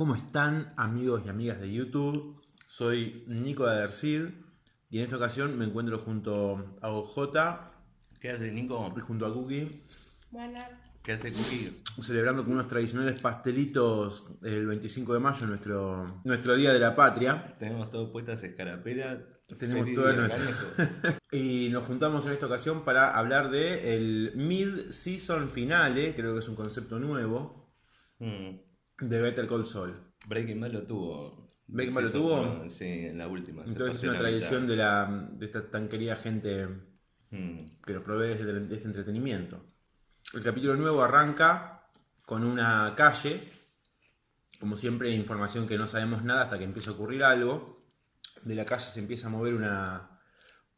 ¿Cómo están amigos y amigas de YouTube? Soy Nico de Adercid y en esta ocasión me encuentro junto a OJ ¿Qué hace Nico? y junto a Cookie Buenas. ¿Qué hace Cookie? celebrando con unos tradicionales pastelitos el 25 de mayo, nuestro, nuestro Día de la Patria. Tenemos todo puestas escarapelas. Tenemos Feliz todo nuestro-. Y nos juntamos en esta ocasión para hablar de el Mid-Season Finale, creo que es un concepto nuevo, Mm. De Better Call Saul. Breaking Bad lo tuvo. ¿Breaking Bad lo tuvo? Sí, en la última. Entonces es una tradición mitad. de, la, de esta tan querida gente Mm. que nos provee de este entretenimiento. El capítulo nuevo arranca con una calle, como siempre información que no sabemos nada hasta que empieza a ocurrir algo. De la calle se empieza a mover una,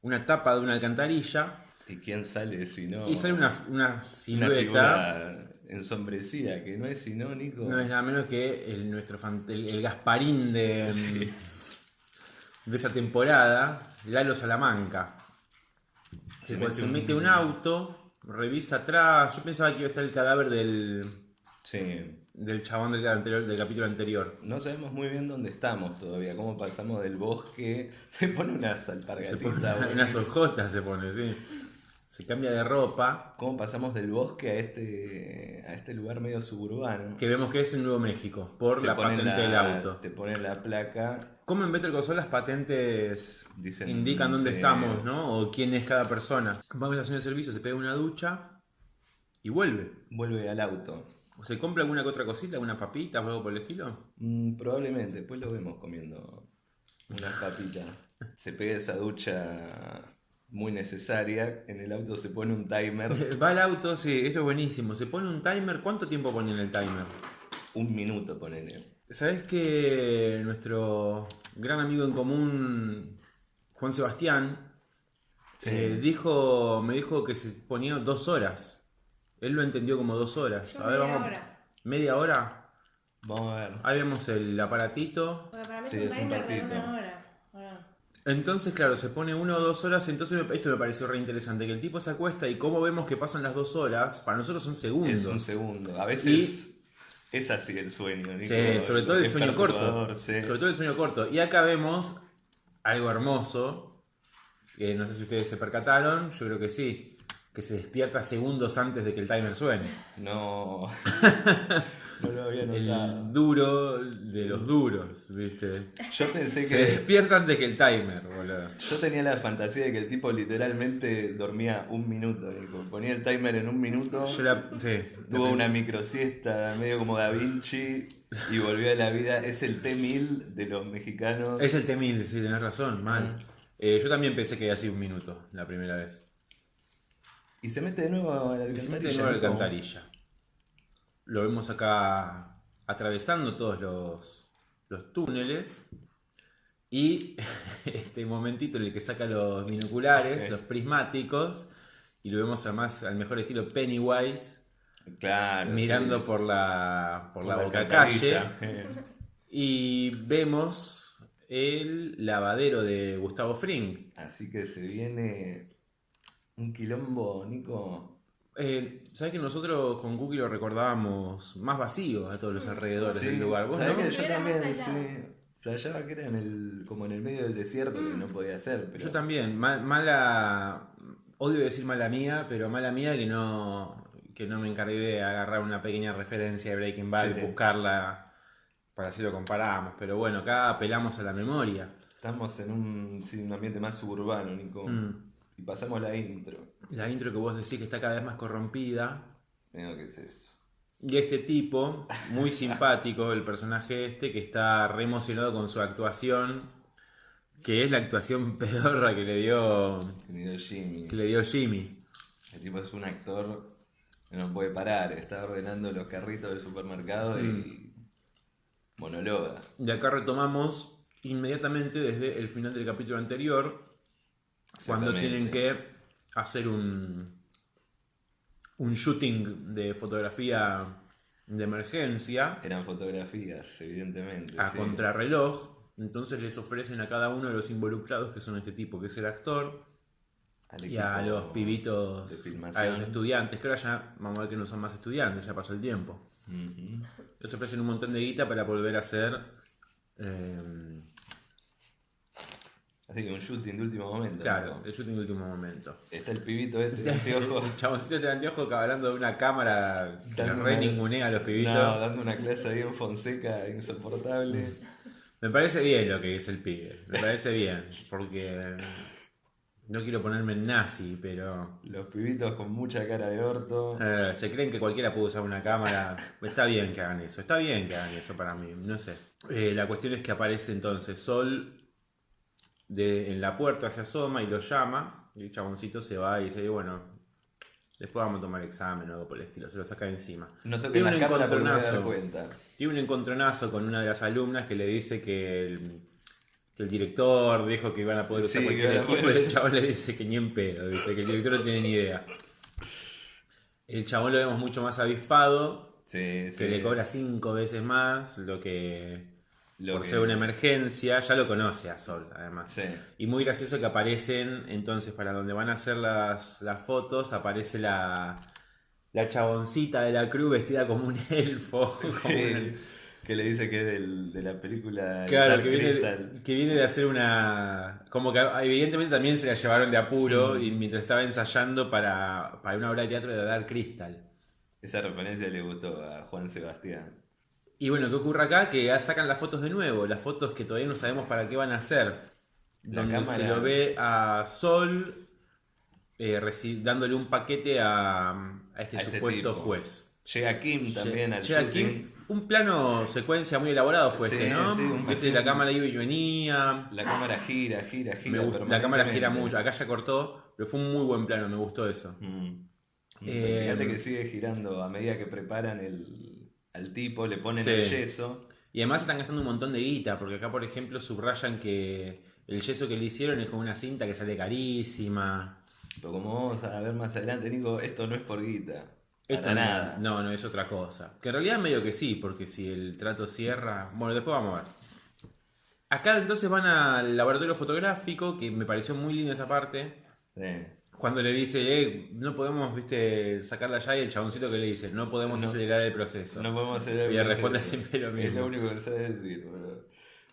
una tapa de una alcantarilla ¿Y quién sale si no? y sale una, una silueta. figura ensombrecida, que no es sino, Nico. No es nada menos que el, nuestro fan- el, el Gasparín de, de esta temporada, Lalo Salamanca. Se, mete se un- mete un auto, revisa atrás. Yo pensaba que iba a estar el cadáver del, Sí. del chabón del, anterior, del capítulo anterior. No sabemos muy bien dónde estamos todavía, cómo pasamos del bosque. Se pone unas alpargatitas. boludo. unas hojotas, se pone, sí. Se cambia de ropa, ¿Cómo pasamos del bosque a este, a este lugar medio suburbano? que vemos que es en Nuevo México, por Te la patente del auto. Te ponen la placa. ¿Cómo en Better Call Saul las patentes Dicen, indican dónde sí. estamos, ¿no? O quién es cada persona. Va a la estación de servicio, se pega una ducha y vuelve. Vuelve al auto. ¿O se compra alguna que otra cosita, alguna papita o algo por el estilo? Mm, probablemente, después lo vemos comiendo unas papitas. Se pega esa ducha muy necesaria. En el auto se pone un timer. Va al auto, sí, esto es buenísimo. Se pone un timer. ¿Cuánto tiempo pone en el timer? Un minuto, ponele. ¿Sabes que nuestro gran amigo en común, Juan Sebastián, Sí. eh, dijo, me dijo que se ponía dos horas? Él lo entendió como dos horas. Yo A ver, media vamos. hora. ¿Media hora? Vamos a ver. Ahí vemos el aparatito. Porque para mí Sí, es un es un timer de ratito. una hora. Entonces, claro, se pone uno o dos horas. Entonces, esto me pareció re interesante: que el tipo se acuesta y cómo vemos que pasan las dos horas, para nosotros son segundos. Es un segundo. A veces es así el sueño. Nico. Sí, sobre todo el Es sueño corto. sí. Sobre todo el sueño corto. Y acá vemos algo hermoso, que no sé si ustedes se percataron, yo creo que sí, que se despierta segundos antes de que el timer suene. No. no lo había El notado. duro de los duros, ¿viste? Yo pensé Se que. despierta antes que el timer, boludo. Yo tenía la fantasía de que el tipo literalmente dormía un minuto, Nico. Ponía el timer en un minuto, Yo la, sí, tuvo la- una microsiesta medio como Da Vinci y volvió a la vida. Es el T-1000 de los mexicanos. Es el T-1000, sí, tenés razón, mal. Eh, yo también pensé que había sido un minuto la primera vez. Y se mete de nuevo a la Y se mete alcantarilla. de nuevo a la alcantarilla. Lo vemos acá atravesando todos los, los túneles. Y este momentito en el que saca los binoculares, los prismáticos. Y lo vemos además al mejor estilo Pennywise, Claro. mirando sí. por la, por la, boca alcantarilla. calle. Y vemos el lavadero de Gustavo Fring. Así que se viene un quilombo, Nico. Eh, ¿Sabes que nosotros con Cookie lo recordábamos más vacío a todos los alrededores Sí, del lugar? ¿Vos ¿sabés no? que yo Era también, sí. Flasheaba que era en el, como en el medio del desierto que no podía ser. Pero... Yo también, ma- mala, odio decir mala mía, pero mala mía que no, que no me encargué de agarrar una pequeña referencia de Breaking Bad Sí. y buscarla para así lo comparamos. Pero bueno, acá apelamos a la memoria. Estamos en un, sí, un ambiente más suburbano, Nico. Mm. Y pasamos la intro. La intro que vos decís que está cada vez más corrompida. Mira qué es eso. Y este tipo, muy simpático, el personaje este, que está re emocionado con su actuación, que es la actuación pedorra que le dio, Jimmy. que le dio Jimmy. El tipo es un actor que no puede parar. Está ordenando los carritos del supermercado y monologa. De acá retomamos inmediatamente desde el final del capítulo anterior, cuando tienen que hacer un, un shooting de fotografía de emergencia Eran fotografías, evidentemente. a sí. contrarreloj. Entonces les ofrecen a cada uno de los involucrados, que son este tipo, que es el actor, Al y a los pibitos, a los estudiantes, que ahora ya vamos a ver que no son más estudiantes, ya pasó el tiempo. Ujú. Entonces ofrecen un montón de guita para volver a hacer. eh, Así que un shooting de último momento. claro, ¿no? el shooting de último momento. Está el pibito este de anteojos. El chaboncito de anteojo hablando de una cámara que re ningunea a los pibitos. No, dando una clase ahí en Fonseca insoportable. Me parece bien lo que dice el pibe. Me parece bien. Porque no quiero ponerme en nazi, pero Los pibitos con mucha cara de orto. eh, se creen que cualquiera puede usar una cámara. Está bien que hagan eso. Está bien que hagan eso para mí. No sé. Eh, la cuestión es que aparece entonces Sol de, en la puerta, se asoma y lo llama. Y el chaboncito se va y dice, bueno, después vamos a tomar examen o algo por el estilo. Se lo saca de encima. No Tiene un encontronazo. Tiene un encontronazo con una de las alumnas que le dice que el, que el director dijo que iban a poder usar Sí, cualquier equipo y el chabón le dice que ni en pedo, ¿viste? que el director no tiene ni idea. El chabón lo vemos mucho más avispado, Sí, sí. que le cobra cinco veces más lo que Lo por que- ser una emergencia, ya lo conoce a Sol además. Sí. Y muy gracioso que aparecen, entonces para donde van a hacer las, las fotos, aparece la, la chaboncita de la cruz vestida como un elfo. como Sí, un- Que le dice que es del- de la película Claro, que viene, que viene de hacer una... Como que evidentemente también se la llevaron de apuro y mientras estaba ensayando para, para una obra de teatro de Dark Crystal. Esa referencia le gustó a Juan Sebastián. Y bueno, ¿qué ocurre acá? Que ya sacan las fotos de nuevo, las fotos que todavía no sabemos para qué van a hacer. La donde se lo ve a Sol eh, dándole un paquete a, a este A este supuesto juez. Llega Kim también al Llega. Kim, un plano secuencia muy elaborado fue Sí, este, ¿no? sí, Este, la cámara iba y venía. La cámara gira, gira, gira. Me la cámara gira mucho, acá ya cortó, pero fue un muy buen plano, me gustó eso. Mm. Eh, Fíjate que sigue girando a medida que preparan el, al tipo, le ponen Sí. el yeso. Y además están gastando un montón de guita, porque acá, por ejemplo, subrayan que el yeso que le hicieron es con una cinta que sale carísima. Pero como vamos a ver más adelante, Nico, esto no es por guita. Esto Para no- nada. No, no, es otra cosa. Que en realidad medio que sí, porque si el trato cierra... Bueno, después vamos a ver. Acá entonces van al laboratorio fotográfico, que me pareció muy linda esta parte. Sí. Cuando le dice, eh, no podemos, viste, sacarla ya, y el chaboncito que le dice, no podemos No. acelerar el proceso. No podemos Y el responde proceso. siempre lo Es mismo. lo único que sabe decir, boludo.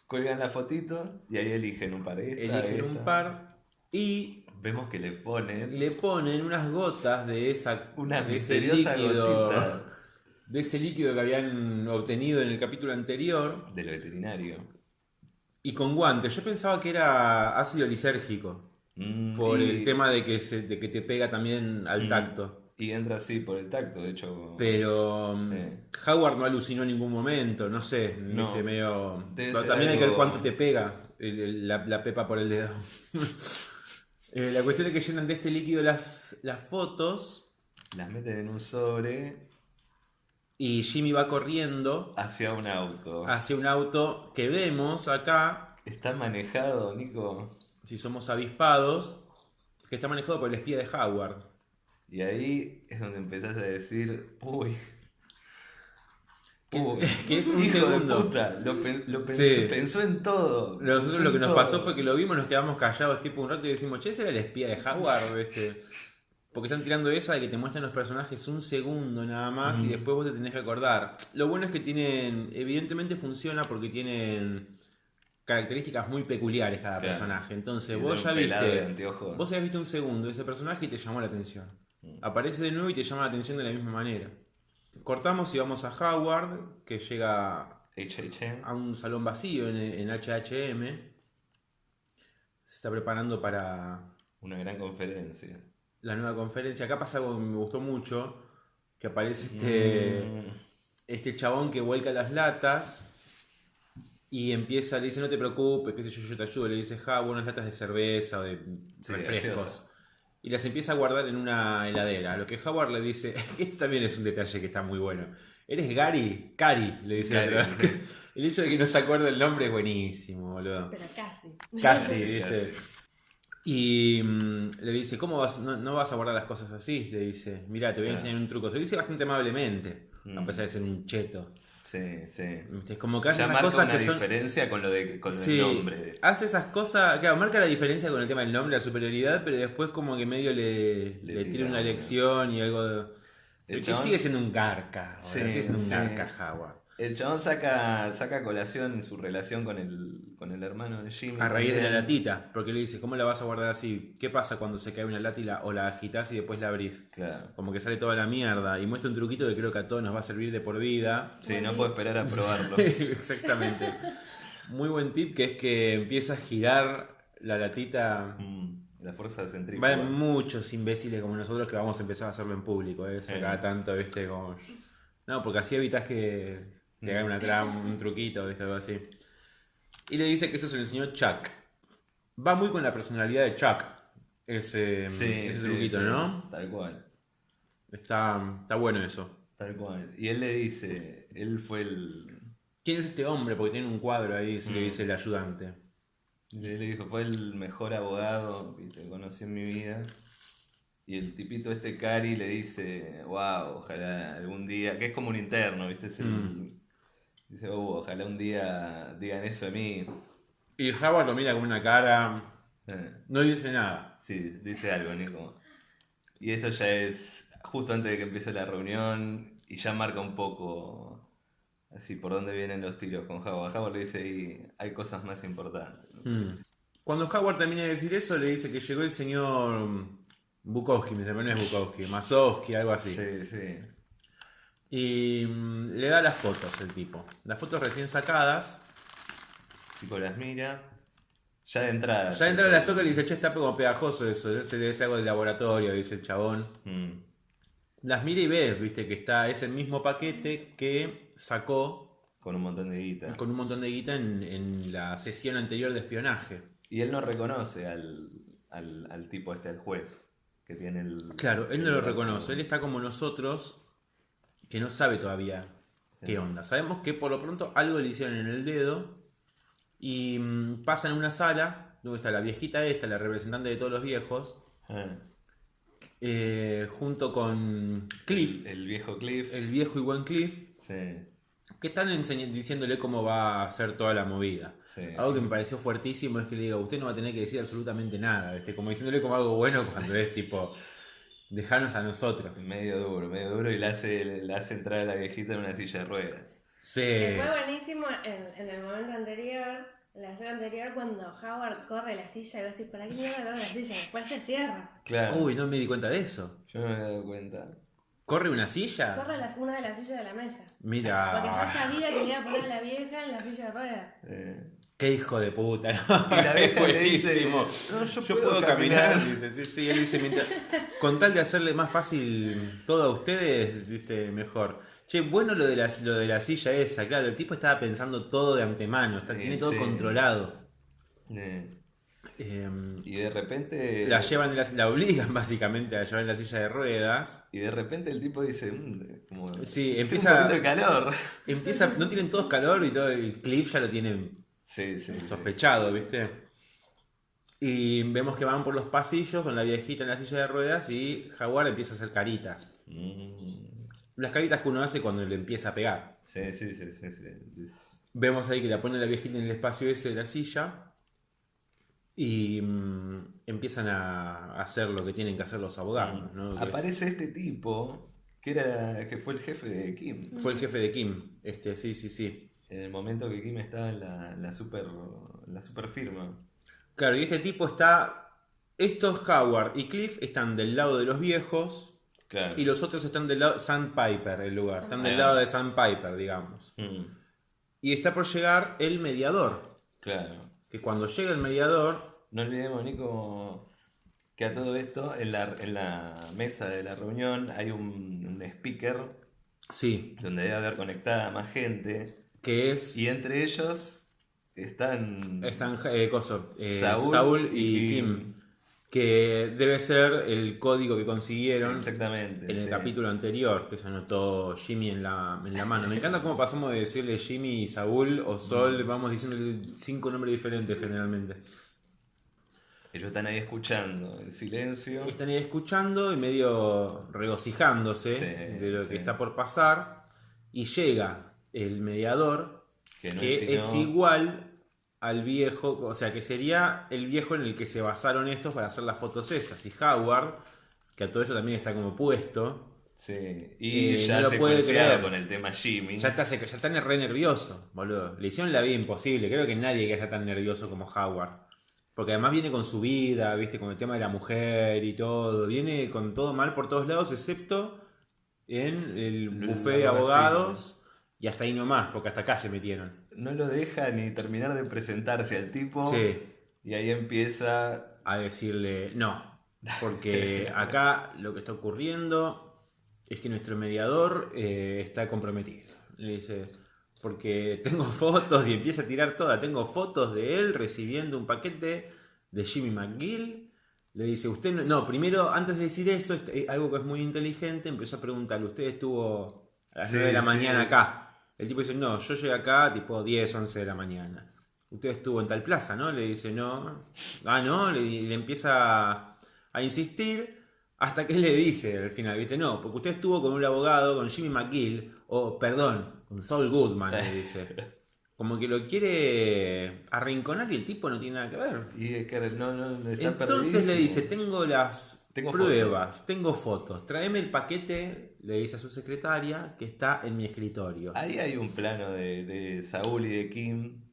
Cuelgan la fotito y ahí eligen un par. Esta, Eligen un esta. par y Vemos que le ponen le ponen unas gotas de esa una de ese misteriosa líquido, gotita de ese líquido que habían obtenido en el capítulo anterior del veterinario. y con guantes. Yo pensaba que era ácido lisérgico Mm, por y, el tema de que se, de que te pega también al Mm. tacto. Y entra así por el tacto, de hecho. Pero mm, Sí. Howard no alucinó en ningún momento, no sé, No. viste, medio... Pero también hay que ver cuánto te pega el- el- la, la pepa por el dedo. Eh, la cuestión es que llenan de este líquido las, las fotos Las meten en un sobre y Jimmy va corriendo hacia un auto. hacia un auto que vemos acá, Está manejado, Nico. Si somos avispados, que está manejado por el espía de Howard. Y ahí es donde empezás a decir, uy. Que- uy, que es un hijo de segundo. puta, lo, lo pensó, Sí. pensó en todo. Nosotros lo que nos pasó fue que lo vimos, nos quedamos callados tipo un rato y decimos, che, ese era el espía de Howard, este. Porque están tirando esa de que te muestran los personajes un segundo nada más y después vos te tenés que acordar. Lo bueno es que tienen, evidentemente funciona porque tienen características muy peculiares cada Claro. personaje. Entonces vos ya viste, vos habías visto un segundo de ese personaje y te llamó la atención. Mm. Aparece de nuevo y te llama la atención de la misma manera. Cortamos y vamos a Howard, que llega HHM. a un salón vacío en, en HHM. Se está preparando para Una gran conferencia. la nueva conferencia. Acá pasa algo que me gustó mucho, que aparece este, Mm. este chabón que vuelca las latas y empieza, le dice no te preocupes, qué sé yo, yo te ayudo, le dice, ja, unas latas de cerveza o de Sí, refrescos. Y las empieza a guardar en una heladera. A lo que Howard le dice, esto también es un detalle que está muy bueno. ¿Eres Gary? Cari, le dice Gary, el otro. El hecho de que no se acuerde el nombre es buenísimo, boludo. Pero casi. Casi, Sí, ¿viste? Y mm, le dice, ¿cómo vas? No, no vas a guardar las cosas así? Le dice, mira, te voy a enseñar un truco. Se lo dice bastante amablemente, a Mm. pesar de ser un cheto. Sí, sí. Es como que hace Ya esas marca cosas una que son... diferencia con lo de con Sí, el nombre. hace esas cosas, claro, marca la diferencia con el tema del nombre, la superioridad, pero después como que medio le, Le le, tira una lección y algo de- que sigue siendo un garca. Sí, sigue siendo un garca Howard. El chabón saca, saca colación su relación con el, con el hermano de Jimmy. A raíz de la latita, porque le dice, ¿cómo la vas a guardar así? ¿Qué pasa cuando se cae una lata y la, o la agitas y después la abrís? Claro. Como que sale toda la mierda y muestra un truquito que creo que a todos nos va a servir de por vida. Sí, no puedo esperar a probarlo. Exactamente. Muy buen tip que es que empieza a girar la latita. Mm, La fuerza Va centrífuga. a haber muchos imbéciles como nosotros que vamos a empezar a hacerlo en público. ¿eh? Cada tanto, viste, como. No, porque así evitas que te hagan una trampa, un truquito, viste, algo así. Y le dice que eso se lo enseñó Chuck. Va muy con la personalidad de Chuck. Ese, Sí, ese sí, truquito, sí, ¿no? Tal cual. Está, está bueno eso. Tal cual. Y él le dice, él fue el. ¿Quién es este hombre? Porque tiene un cuadro ahí, se le Mm. dice el ayudante. Le, le dijo, fue el mejor abogado que conocí en mi vida. Y el tipito este Cari le dice, wow, ojalá algún día, que es como un interno, ¿viste? Es el- Mm. Dice, "Oh, ojalá un día digan eso de mí. Y Howard lo mira con una cara. Eh, No dice nada. sí, dice algo, Nico. Y esto ya es justo antes de que empiece la reunión y ya marca un poco así por dónde vienen los tiros con Howard. Howard le dice, y hay cosas más importantes. ¿no? Mm. Cuando Howard termina de decir eso, le dice que llegó el señor Bukowski, me no es Bukowski, Masowski, algo así. Sí, sí. Y mm, le da las fotos el tipo. Las fotos recién sacadas. Tipo las mira. Ya de entrada. Ya entra las toca y le dice, che, está como pegajoso eso, se debe ser algo de laboratorio, dice el chabón. Mm, Las mira y ve, viste, que está, es el mismo paquete que sacó con un montón de guita. con un montón de guita en, en la sesión anterior de espionaje. Y él no reconoce al, al, al tipo este, al juez, que tiene el... Claro, él no el lo reconoce, él está como nosotros, que no sabe todavía qué onda. Sabemos que por lo pronto algo le hicieron en el dedo y mm, pasa en una sala, donde está la viejita esta, la representante de todos los viejos, eh, junto con Cliff, el viejo Cliff. el viejo y buen Cliff, Sí, que están diciéndole cómo va a hacer toda la movida. sí. Algo que me pareció fuertísimo es que le diga, usted no va a tener que decir absolutamente nada, ¿viste? como diciéndole como algo bueno cuando es tipo, dejanos a nosotros. Medio duro, medio duro y le hace, le hace entrar a la viejita en una silla de ruedas. Sí. Que fue buenísimo en, en el momento anterior, en la escena anterior, cuando Howard corre la silla y va a decir, ¿para qué mierda corre la silla? Después se cierra. Claro. Uy, no me di cuenta de eso. Yo no me había dado cuenta. ¿Corre una silla? Corre la- una de las sillas de la mesa. Porque ya Mira, sabía que le iba a poner a la vieja en la silla de ruedas. Eh, qué hijo de puta. ¿no? Y la vieja le dice. "No, yo Yo puedo puedo caminar. caminar". Dice, sí, sí, él dice, mientras- con tal de hacerle más fácil todo a ustedes, viste, mejor. Che, bueno lo de, la, lo de la silla esa, claro, el tipo estaba pensando todo de antemano, está- Sí, tiene todo sí. controlado. eh, Em, y de repente. la llevan, la, la obligan básicamente a llevar en la silla de ruedas. Y de repente el tipo dice. "Mm, como, Sí, "Tengo empieza- Un poquito de calor. Empieza, no tienen todos calor y todo el clip ya lo tienen Sí, sí. sí. sospechado, ¿viste? Y vemos que van por los pasillos con la viejita en la silla de ruedas y Jaguar empieza a hacer caritas. Mm, Las caritas que uno hace cuando le empieza a pegar. Sí, sí, sí, sí, sí. Vemos ahí que la pone la viejita en el espacio ese de la silla y mm, empiezan a hacer lo que tienen que hacer los abogados. es- Aparece este tipo que era que fue el jefe de Kim. Fue el jefe de Kim. Este, sí, sí, sí. En el momento que Kim estaba en la, la super la super firma. Claro, y este tipo está. Estos Howard y Cliff están del lado de los viejos Claro. y los otros están del lado. Sandpiper, el lugar. Están del Ah. lado de Sandpiper, digamos. Mm, Y está por llegar el mediador. claro. Que cuando llega el mediador. No olvidemos, Nico, que a todo esto, en la, en la mesa de la reunión hay un, un speaker Sí, donde debe haber conectada más gente. Que es. Y entre ellos están. Están eh, coso, eh, Saúl Saúl, y, y Kim. Kim. Que debe ser el código que consiguieron Exactamente. en el sí. capítulo anterior, que se anotó Jimmy en la, en la mano. Me encanta cómo pasamos de decirle Jimmy y Saúl o Sol, vamos diciéndole cinco nombres diferentes generalmente. Ellos están ahí escuchando en silencio. Están ahí escuchando y medio regocijándose Sí, de lo sí. que está por pasar. Y llega el mediador, Que no que es, igual al viejo, o sea, que sería el viejo en el que se basaron estos para hacer las fotos esas. Y Howard, que a todo esto también está como puesto, Sí. Y Eh, ya no lo puede creer. con el tema Jimmy. Ya está, ya está re nervioso, boludo. Le hicieron la vida imposible. Creo que nadie que está tan nervioso como Howard. Porque además viene con su vida, viste, con el tema de la mujer y todo. Viene con todo mal por todos lados, excepto en el buffet de abogado, abogados. Y hasta ahí nomás, porque hasta acá se metieron. No lo deja ni terminar de presentarse al tipo. Sí. Y ahí empieza. a decirle no, porque acá lo que está ocurriendo es que nuestro mediador eh, está comprometido. Le dice, porque tengo fotos y empieza a tirar toda, tengo fotos de él recibiendo un paquete de Jimmy McGill. Le dice, usted no, no, primero, antes de decir eso, este, eh, algo que es muy inteligente, empezó a preguntarle, ¿usted estuvo a las Sí, 9 de la sí. mañana acá? El tipo dice, no, yo llegué acá tipo 10, 11 de la mañana. Usted estuvo en tal plaza, ¿no? Le dice, no. Ah, no, le, le empieza a insistir hasta que él le dice al final, ¿viste? No, porque usted estuvo con un abogado, con Jimmy McGill, o perdón, con Saul Goodman, le dice. Como que lo quiere arrinconar y el tipo no tiene nada que ver. Y es que no, no, está Entonces le dice, tengo las Tengo pruebas, tengo fotos, tráeme el paquete, le dice a su secretaria, que está en mi escritorio. Ahí hay un plano de, de Saúl y de Kim.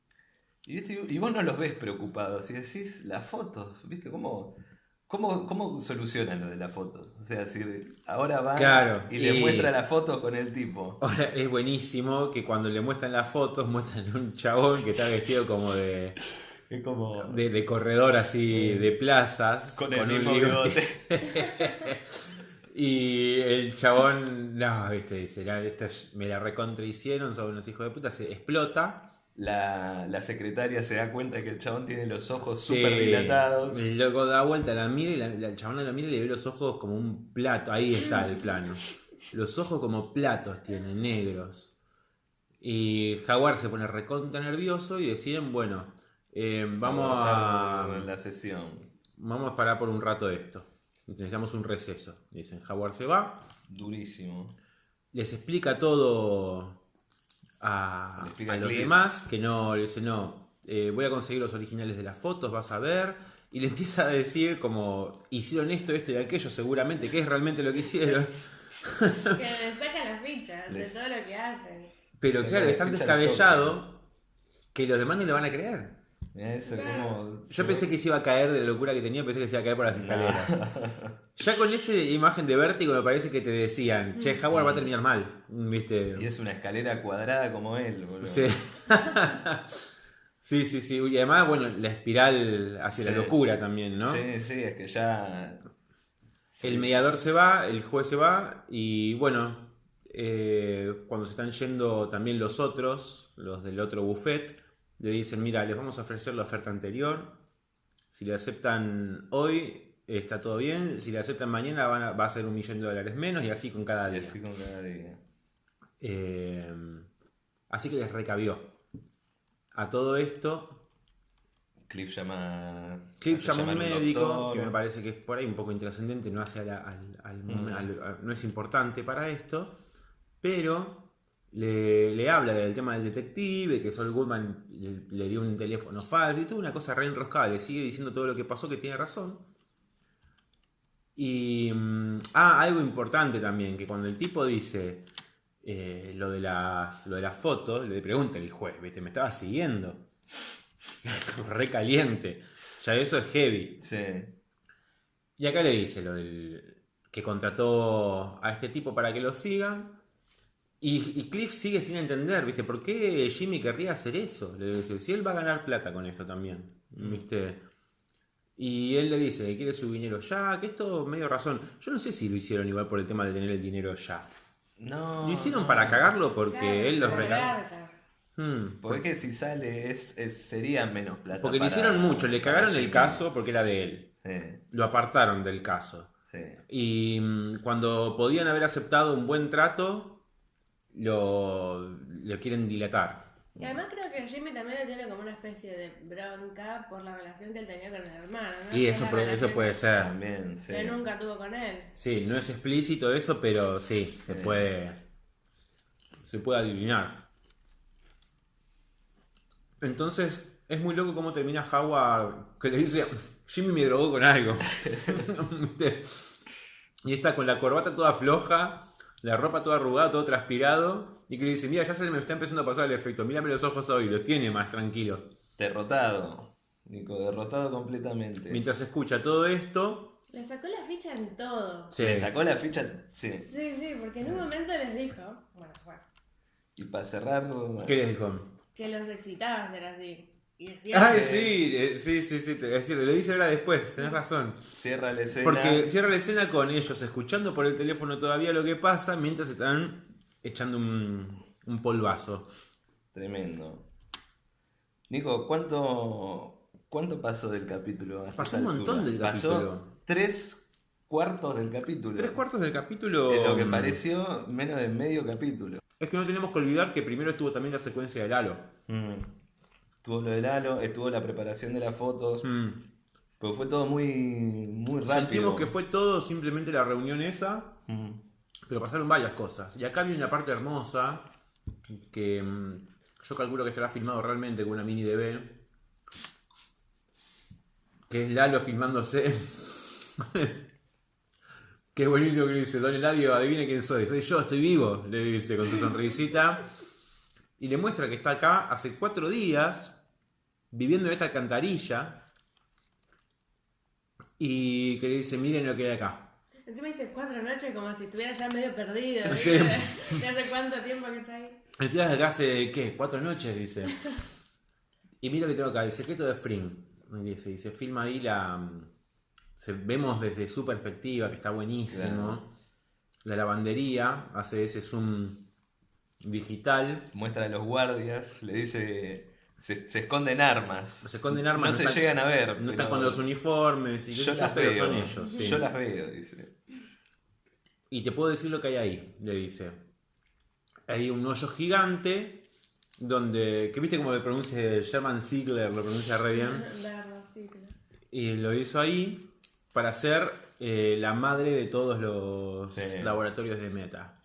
Y, viste, y vos no los ves preocupados. Y decís, las fotos, ¿viste? ¿Cómo, cómo, cómo solucionan lo de las fotos? O sea, si ahora va Claro, y le y- muestra las fotos con el tipo. Ahora es buenísimo que cuando le muestran las fotos, muestran un chabón que está vestido como de, Es como. de, de corredor así de plazas. con el un mismo bigote. Y el chabón, no, viste, dice, "La- esto me la recontra hicieron, son unos hijos de puta, se explota. La, la secretaria se da cuenta que el chabón tiene los ojos Sí, súper dilatados. El loco da vuelta, la mira y la, la- el chabón la mira y le ve los ojos como un plato. Ahí está el plano. Los ojos como platos tienen, negros. Y Jaguar se pone recontra nervioso y deciden, bueno, eh, vamos a. En la sesión. Vamos a parar por un rato esto. Necesitamos un receso. Dicen, Jaguar se va. Durísimo. Les explica todo a, Le explica a los demás. Que no, le dice, no, eh, voy a conseguir los originales de las fotos, vas a ver. Y le empieza a decir como, hicieron esto, esto y aquello, seguramente, que es realmente lo que hicieron. Que le sacan las fichas Les- de todo lo que hacen. Pero claro, la es tan descabellado que los demás no le van a creer. Mirá eso Claro. como. Yo pensé que se iba a caer de la locura que tenía, pensé que se iba a caer por las escaleras. Ya con esa imagen de vértigo me parece que te decían, che, Howard va a terminar mal, ¿viste? Y es una escalera cuadrada como él, boludo. Sí. sí, sí, sí. Y además, bueno, la espiral hacia la locura también, ¿no? Sí, sí, es que ya. El mediador se va, el juez se va y bueno, eh, cuando se están yendo también los otros, los del otro buffet, le dicen, mira, les vamos a ofrecer la oferta anterior. Si le aceptan hoy, está todo bien. Si le aceptan mañana, van a- va a ser un millón de dólares menos y así con cada Y día. así con cada día. Eh, así que les recabió. A todo esto, Cliff llama. Cliff llama a un médico, doctor. que me parece que es por ahí un poco intrascendente, no, hace al- al- Mm. no es importante para esto, pero le, le habla del tema del detective, que Sol Goodman le, le dio un teléfono falso y tuvo una cosa re enroscada, le sigue diciendo todo lo que pasó, que tiene razón. Y. mm, ah, algo importante también, que cuando el tipo dice eh, lo, de las, lo de las fotos, le pregunta el juez, ¿viste? Me estaba siguiendo. Re caliente. Ya eso es heavy. Sí. Y acá le dice lo del que contrató a este tipo para que lo sigan. Y, y Cliff sigue sin entender, ¿viste? ¿Por qué Jimmy querría hacer eso? Le dice, si él va a ganar plata con esto también, ¿viste? Y él le dice que quiere su dinero ya, que esto medio razón. Yo no sé si lo hicieron igual por el tema de tener el dinero ya. No. Lo hicieron no. para cagarlo porque Claro, él los regaló. Hmm, Porque es que si sale es, es- sería menos plata. Porque le para- hicieron mucho, le cagaron el Jimmy. caso porque era de él. Sí, Lo apartaron del caso. sí. Y mm, cuando podían haber aceptado un buen trato, lo, lo quieren dilatar. Y además creo que Jimmy también le tiene como una especie de bronca por la relación que él tenía con el hermano. ¿no? Y eso, puede ser. También, sí. Que nunca tuvo con él. Sí, no es explícito eso, pero sí, se Sí. puede. Se puede adivinar. Entonces, es muy loco cómo termina Howard que le dice: Jimmy me drogó con algo. Y está con la corbata toda floja, la ropa toda arrugada, todo transpirado, y que le dice, mira, ya se me está empezando a pasar el efecto, mírame los ojos hoy, los tiene más tranquilos. Derrotado. Nico, derrotado completamente. Mientras escucha todo esto, Le sacó la ficha en todo. se Le sacó la ficha. Sí. Sí, sí, porque en un momento les dijo, bueno, bueno, Y para cerrar. ¿Qué les dijo? que los excitaba ser así. Y decía, Ay, sí, eh, sí, sí, sí, te- es cierto, lo dice ahora después, tenés razón. Cierra la escena. Porque cierra la escena con ellos escuchando por el teléfono todavía lo que pasa mientras están echando un, un polvazo. Tremendo. Nico, ¿cuánto, ¿cuánto pasó del capítulo? a esta Pasó un montón altura? del Pasó capítulo. tres cuartos del capítulo. Tres cuartos del capítulo. De lo que mm, pareció menos de medio capítulo. Es que no tenemos que olvidar que primero estuvo también la secuencia del halo. Estuvo lo del halo, estuvo la preparación de las fotos. Mm. Porque fue todo muy, muy rápido. Sentimos que fue todo simplemente la reunión esa, Mm. pero pasaron varias cosas. Y acá viene una parte hermosa que mm, yo calculo que estará filmado realmente con una mini DB. Que es Lalo filmándose. Qué buenísimo que le dice, Don Eladio, adivine quién soy. Soy yo, estoy vivo, le dice con su sonrisita. Y le muestra que está acá hace cuatro días, viviendo en esta alcantarilla. Y que le dice, miren lo que hay acá. Encima dice cuatro noches como si estuviera ya medio perdido. Sí. ¿viste? ¿De hace cuánto tiempo que está ahí? De acá hace, ¿qué? Cuatro noches, dice. Y mira lo que tengo acá, el secreto de Fring. Dice, y se filma ahí la... se- vemos desde su perspectiva, que está buenísimo. Claro. La lavandería, hace ese zoom digital. Muestra a los guardias, le dice. Se, se esconden armas. Se esconden armas, No, se están- llegan a ver. No están con los uniformes, y Yo las pero veo. son ellos. sí. Yo las veo, dice. Y te puedo decir lo que hay ahí, le dice. Hay un hoyo gigante donde, que viste como lo pronuncia Sherman Ziegler, lo pronuncia re bien. Y lo hizo ahí para ser eh, la madre de todos los Sí. laboratorios de Meta.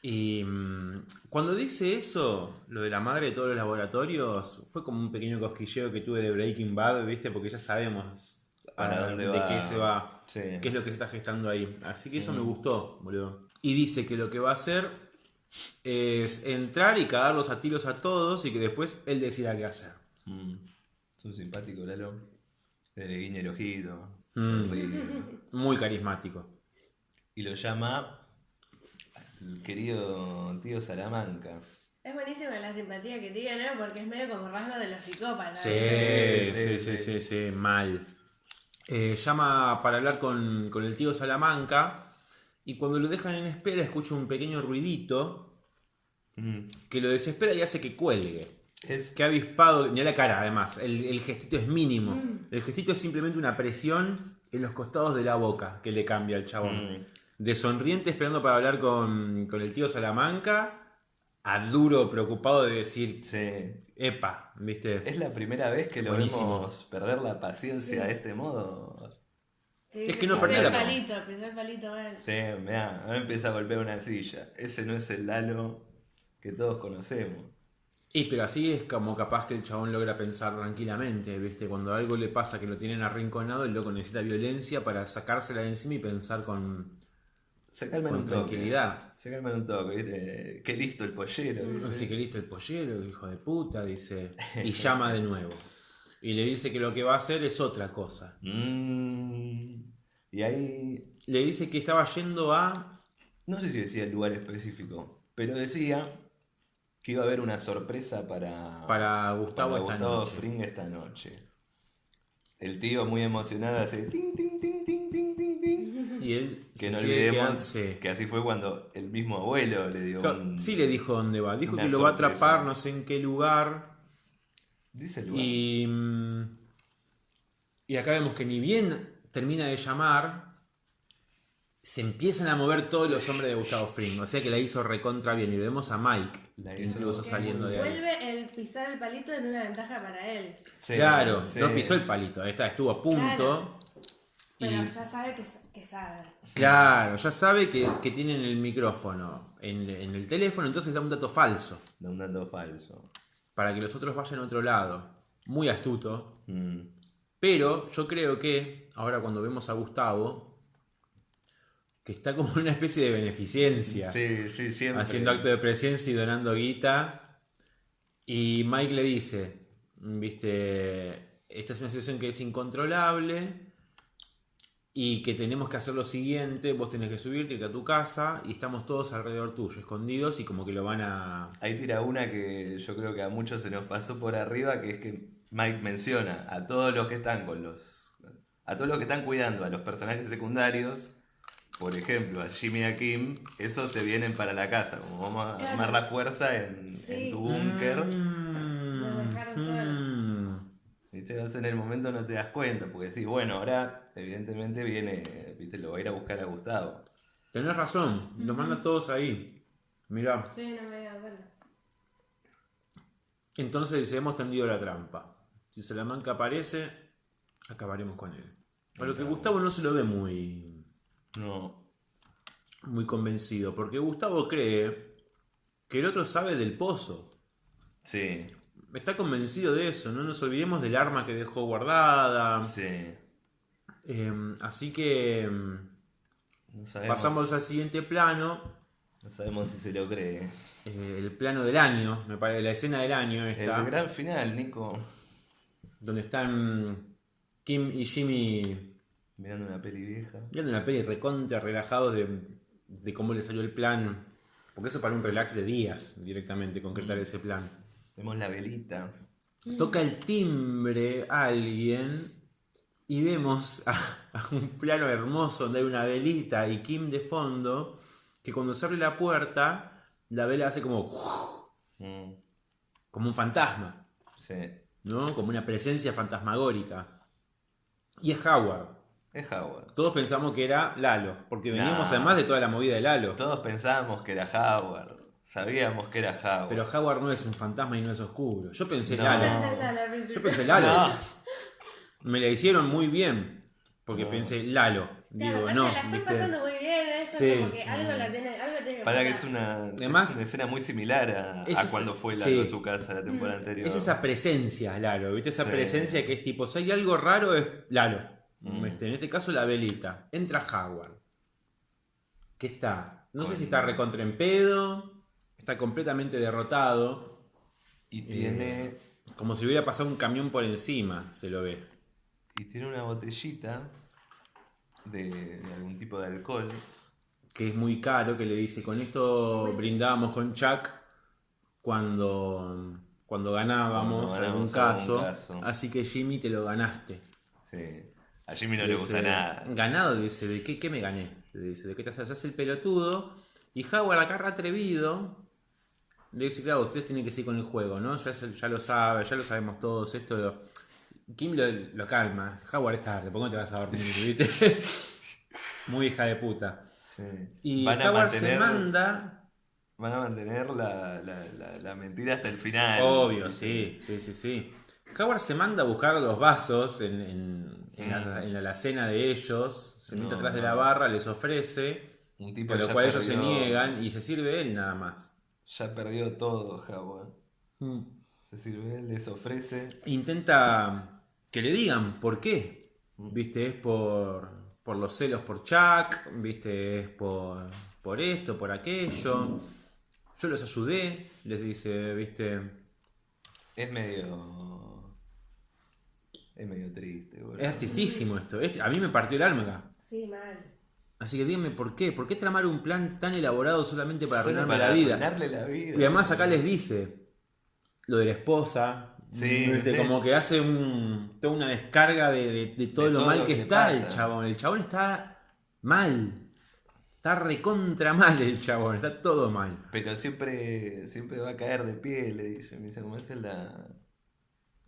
Y mm, cuando dice eso, lo de la madre de todos los laboratorios, fue como un pequeño cosquilleo que tuve de Breaking Bad, ¿viste? Porque ya sabemos Para ah, dónde de va. qué se va, Sí. qué es lo que se está gestando ahí. Así que eso Mm. me gustó, boludo. Y dice que lo que va a hacer es entrar y cagarlos a tiros a todos y que después él decida qué hacer. Mm. Es un simpático Lalo. Le guiña el ojito. Mm. Muy carismático. Y lo llama el querido tío Salamanca. Es buenísima la simpatía que tiene, ¿no? Porque es medio como rasgo de los psicópatas. Sí, Sí, sí, sí, sí, sí, sí. sí, mal. Eh, llama para hablar con, con el tío Salamanca y cuando lo dejan en espera escucha un pequeño ruidito Mm. que lo desespera y hace que cuelgue. Es Que ha avispado, mira la cara además, el, el gestito es mínimo. Mm. El gestito es simplemente una presión en los costados de la boca que le cambia al chabón. Mm. De sonriente esperando para hablar con, con el tío Salamanca a duro preocupado de decir, Sí. epa, ¿viste? Es la primera vez que lo Buenísimo. vemos perder la paciencia Sí. de este modo. Sí, Es que no el la- palito, el palito mal. Sí, mirá, ahora empieza a golpear una silla. Ese no es el Lalo que todos conocemos. Y pero así es como capaz que el chabón logra pensar tranquilamente, ¿viste? Cuando algo le pasa que lo tienen arrinconado, el loco necesita violencia para sacársela de encima y pensar con, Se calma en con un toque. tranquilidad. Se calma en un toque, ¿viste? Qué listo el pollero. dice. Así que listo el pollero, hijo de puta, dice. Y llama de nuevo. Y le dice que lo que va a hacer es otra cosa. Mm. Y ahí, Le dice que estaba yendo a... no sé si decía el lugar específico, pero decía que iba a haber una sorpresa para, Para Gustavo para esta Gustavo noche. Fring esta noche. El tío muy emocionado hace Y él Que se no olvidemos sí. que así fue cuando el mismo abuelo le dio Claro, un... Sí le dijo dónde va. Dijo que lo va a atrapar no sé en qué lugar. Dice el lugar. Y, mm, y acá vemos que ni bien termina de llamar, se empiezan a mover todos los hombres de Gustavo Fring. O sea que la hizo recontra bien. Y lo vemos a Mike, La hizo- incluso saliendo de ahí. Vuelve el pisar el palito en una ventaja para él. Sí, Claro, sí. no pisó el palito. Ahí está, estuvo a punto. Claro. Pero Y ya sabe que, que sabe. claro, ya sabe que, que tienen el micrófono en, en el teléfono, entonces da un dato falso. Da un dato falso. Para que los otros vayan a otro lado. Muy astuto. Mm. Pero yo creo que, ahora cuando vemos a Gustavo, que está como en una especie de beneficencia, Sí, sí, siempre. haciendo acto de presencia y donando guita. Y Mike le dice, viste, esta es una situación que es incontrolable y que tenemos que hacer lo siguiente, vos tenés que subirte irte a tu casa y estamos todos alrededor tuyo, escondidos y como que lo van a... Ahí tira una que yo creo que a muchos se nos pasó por arriba, que es que Mike menciona a todos los que están con los. a todos los que están cuidando a los personajes secundarios, por ejemplo, a Jimmy y a Kim, esos se vienen para la casa, como vamos a armar la fuerza en, Sí. en tu búnker. Mm, mm. ¿Viste? Entonces en el momento no te das cuenta, porque sí, bueno, ahora evidentemente viene, ¿viste? Lo va a ir a buscar a Gustavo. Tenés razón, los manda todos ahí. Mirá. Sí, no me había dado cuenta. Entonces dice, hemos tendido la trampa. Si Salamanca aparece, acabaremos con él. A lo que Gustavo no se lo ve muy, No. muy convencido, porque Gustavo cree que el otro sabe del pozo. Sí, Está convencido de eso, no nos olvidemos del arma que dejó guardada. sí. Eh, así que em, No sabemos, pasamos al siguiente plano, no sabemos si se lo cree. eh, el plano del año, me parece, la escena del año está, El gran final, Nico. donde están Kim y Jimmy Mirando una peli vieja. viendo una peli recontra relajados de, de cómo le salió el plan, porque eso para un relax de días directamente, concretar Mm. ese plan. Vemos la velita. Toca el timbre alguien y vemos a, a un plano hermoso donde hay una velita y Kim de fondo, que cuando se abre la puerta, la vela hace como, Mm, como un fantasma, sí. ¿no? Como una presencia fantasmagórica. Y es Howard. Es Howard. Todos pensamos que era Lalo, porque veníamos Nah. además de toda la movida de Lalo. Todos pensábamos que era Howard. Sabíamos que era Howard. Pero Howard no es un fantasma y no es oscuro. Yo pensé No. Lalo. Yo pensé Lalo. No. Me la hicieron muy bien. Porque No. pensé Lalo. Claro, Digo, aparte no. la están ¿viste? pasando muy bien, eso Sí. como que algo la tiene, algo tiene que Para que es una, Además- es una escena muy similar a, Es a esa- cuando fue Lalo sí. a su casa la temporada anterior. Es esa presencia, Lalo. ¿Viste? Esa Sí. presencia que es tipo, si hay algo raro es Lalo. Mm. Este, en este caso la velita. Entra Howard. ¿Qué está? No sé si está recontra en pedo. Está completamente derrotado. Y tiene, Como si hubiera pasado un camión por encima. Se lo ve. y tiene una botellita de, de algún tipo de alcohol. que es muy caro, que le dice, con esto brindábamos con Chuck cuando, cuando ganábamos Cuando algún, caso, así que Jimmy te lo ganaste. Sí. A Jimmy no le Dice, gusta nada. Ganado, le dice, ¿de qué, qué me gané? Le dice, ¿de qué te haces? El pelotudo. Y Howard acá re atrevido. Le dice, claro, usted tiene que seguir con el juego, ¿no? Ya, lo sabe, ya lo sabemos todos. Esto lo- Kim lo, lo calma. Howard es tarde, ¿por qué no te vas a dormir? ¿viste? Muy hija de puta. Sí. Y van, a Howard se manda van a mantener la, la, la, la mentira hasta el final. Obvio, sí, sí, sí, sí. Howard se manda a buscar los vasos en, en, en la, en la alacena de ellos, se mete No, atrás de la barra, les ofrece, Un tipo por que lo cual ellos se niegan y se sirve él nada más. Ya perdió todo, Howard. Se sirve él, les ofrece. Intenta que le digan por qué. Mm. Viste, es por, por los celos por Chuck, viste, es por, por esto, por aquello. Yo los ayudé, les dice, viste. Es medio. Es medio triste, boludo. Es artifísimo esto. Este- a mí me partió el alma. Sí, mal. Así que díganme por qué. ¿Por qué tramar un plan tan elaborado solamente para Solo arruinarme para la vida? arruinarle la vida. Y además acá les dice lo de la esposa. Sí, ¿viste? sí. como que hace un, toda una descarga de, de- de todo De lo todo mal lo que, que está pasa. el chabón. El chabón está mal. Está recontra mal el chabón. Está todo mal. Pero siempre, siempre va a caer de pie, le dice. Me dice, como es la.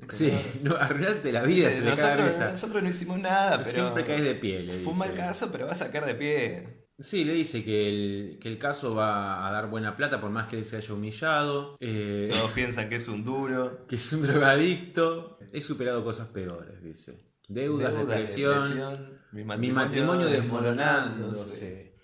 Sí, no, arruinaste la vida, se le nosotros, risa. nosotros no hicimos nada, pero. Siempre caes de pie, le Fue un mal caso, pero vas a caer de pie. Sí, le dice que el, que el caso va a dar buena plata por más que él se haya humillado. Eh, Todos piensan que es un duro. que es un drogadicto. He superado cosas peores, dice. Deudas, Deudas, depresión, depresión, mi mi matrimonio desmoronándose.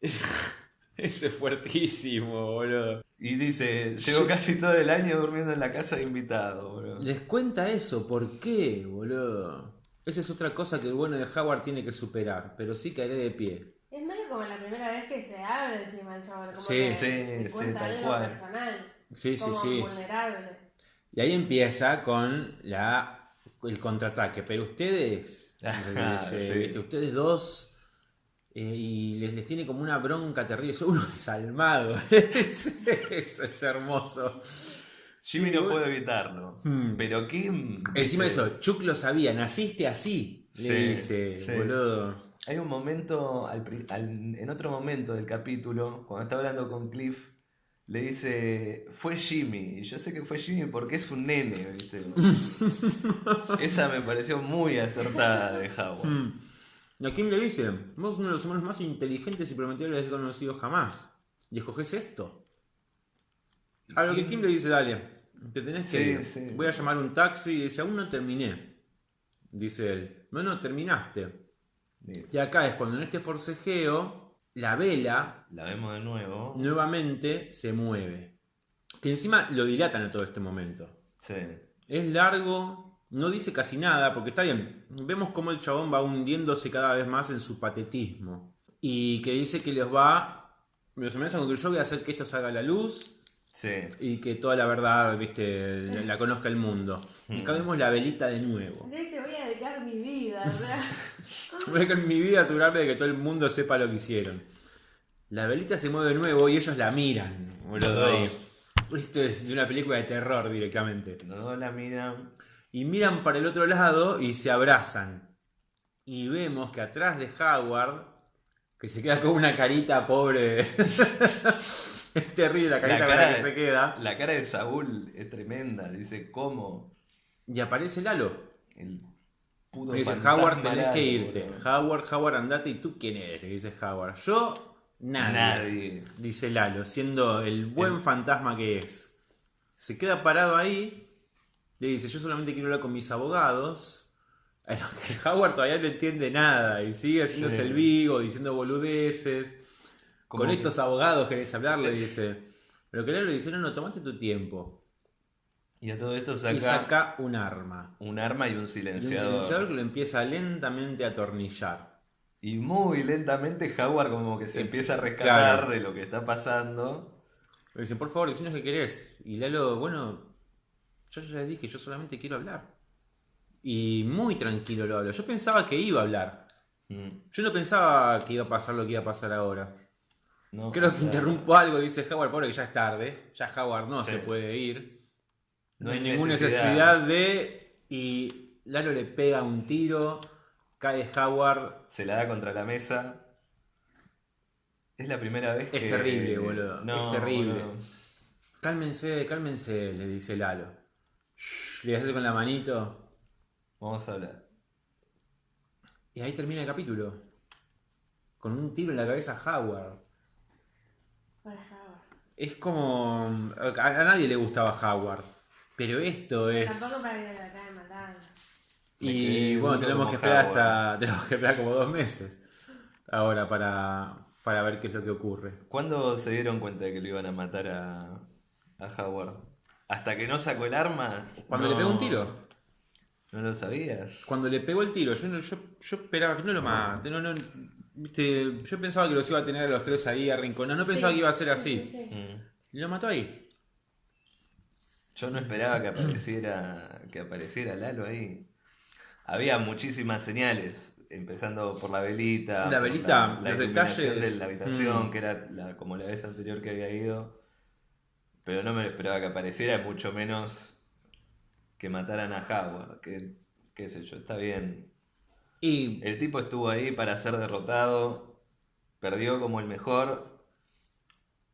Ese es fuertísimo, boludo. Y dice, llevo casi todo el año durmiendo en la casa de invitado, bro. Les cuenta eso, ¿por qué, boludo? Esa es otra cosa que el bueno de Howard tiene que superar, pero sí caeré de pie. Es medio como la primera vez que se abre encima el chabón. Como Sí, que sí, te sí, cuenta tal algo cual. personal. Sí, sí, como sí. vulnerable. Y ahí empieza con la, el contraataque. Pero ustedes, Ajá, dice, sí. ¿viste? ustedes dos, eh, y les, les tiene como una bronca terrible. Son unos desalmados. Eso es hermoso. Jimmy no puede evitarlo. Hmm. Pero Kim. Encima de eso, Chuck lo sabía, naciste así. Le Sí, dice, sí. boludo. Hay un momento, al pri- al- en otro momento del capítulo, cuando está hablando con Cliff, le dice, fue Jimmy. Y yo sé que fue Jimmy porque es un nene, ¿viste? Esa me pareció muy acertada de Howard. Hmm. A Kim le dice, vos sos uno de los humanos más inteligentes y prometidos que he conocido jamás. Y escoges esto. A lo que Kim le dice, dale, te tenés que Sí, ir. sí. Voy a llamar un taxi y dice, aún no terminé. Dice él, no, no, terminaste. Y acá es cuando en este forcejeo, la vela La vemos de nuevo. nuevamente se mueve. Que encima lo dilatan a todo este momento. Sí. Es largo, no dice casi nada, porque está bien. Vemos cómo el chabón va hundiéndose cada vez más en su patetismo. Y que dice que les va. Los amenaza con que yo voy a hacer que esto salga a la luz Sí. y que toda la verdad, viste, la, la conozca el mundo. Y acá vemos la velita de nuevo. Yo dice, voy a dedicar mi vida. Sea, Voy a con mi vida asegurarme de que todo el mundo sepa lo que hicieron. La velita se mueve de nuevo y ellos la miran, boludo. Esto es de una película de terror directamente. No la mira. Y miran para el otro lado y se abrazan. Y vemos que atrás de Howard, que se queda con una carita pobre. es terrible la carita La cara que de- se queda. La cara de Saúl es tremenda. Dice, ¿cómo? Y aparece Lalo. El puto Y dice, Howard, tenés que irte. Howard, Howard, andate. ¿Y tú quién eres? Le dice Howard. Yo, nadie. Nadie. Dice Lalo, siendo el buen El- fantasma que es. Se queda parado ahí. Le dice, yo solamente quiero hablar con mis abogados. A lo que Howard todavía no entiende nada. Y sigue haciéndose Sí. el vivo, diciendo boludeces. Con que- estos abogados querés hablar, le dice. Pero que Lalo le dice, no, no, tomate tu tiempo. Y a todo esto Y saca, saca un arma. un arma y un Y un silenciador. silenciador que lo empieza lentamente a atornillar. Y muy lentamente Howard como que se empieza a rescatar claro. de lo que está pasando. Le dice, por favor, decinos qué querés. Y Lalo, bueno, yo ya les dije, yo solamente quiero hablar. Y muy tranquilo lo hablo. Yo pensaba que iba a hablar. Mm, Yo no pensaba que iba a pasar lo que iba a pasar ahora. no, Creo que interrumpo algo, dice Howard, pobre que ya es tarde. Ya Howard no Sí. se puede ir. No No hay hay ninguna necesidad. necesidad de... Y Lalo le pega un tiro. Cae Howard. Se la da contra la mesa. Es la primera vez Es que... terrible, boludo, es terrible. boludo. Cálmense, cálmense, le dice Lalo. Le hace con la manito. Vamos a hablar. Y ahí termina el capítulo. Con un tiro en la cabeza a Howard. para Howard. Es como. A, a nadie le gustaba Howard. Pero esto es. Tampoco para que lo acaben matando. Y bueno, tenemos que esperar Howard. hasta. Tenemos que esperar como dos meses. Ahora para. Para ver qué es lo que ocurre. ¿Cuándo se dieron cuenta de que lo iban a matar a, a Howard? ¿Hasta que no sacó el arma? Cuando No- le pegó un tiro. ¿No lo sabías? Cuando le pegó el tiro, yo, no- yo, yo esperaba que no lo mate. No, no, viste, yo pensaba que los iba a tener a los tres ahí arrinconados. No pensaba que iba a ser sí, así. sí, sí. Mm. Y lo mató ahí. Yo no esperaba que apareciera, que apareciera Lalo ahí. Había muchísimas señales, empezando por la velita, La velita, la, los iluminación detalles. de la habitación, Mm. que era la- como la vez anterior que había ido. Pero no me esperaba que apareciera, mucho menos que mataran a Howard, que qué sé yo, está bien. Y El tipo estuvo ahí para ser derrotado, perdió como el mejor,